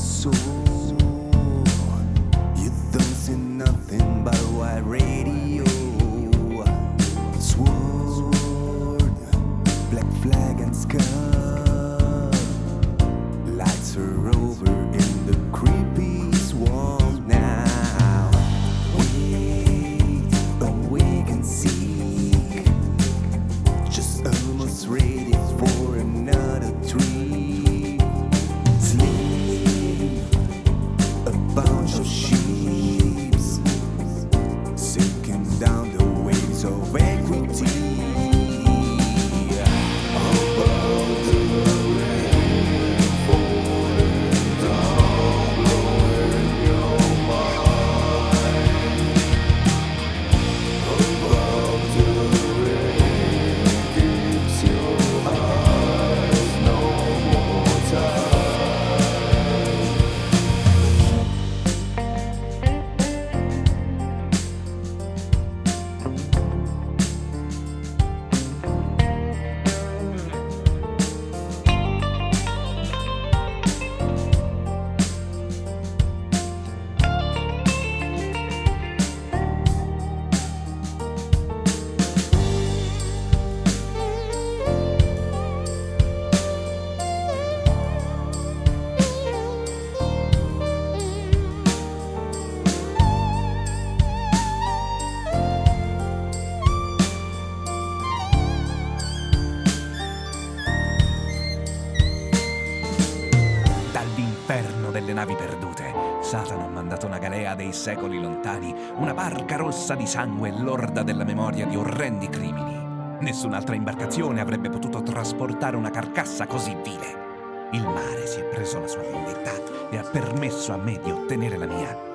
soul. You don't see nothing but a bunch of sheeps delle navi perdute, Satana ha mandato una galea dei secoli lontani, una barca rossa di sangue lorda della memoria di orrendi crimini. Nessun'altra imbarcazione avrebbe potuto trasportare una carcassa così vile. Il mare si è preso la sua vendetta e ha permesso a me di ottenere la mia.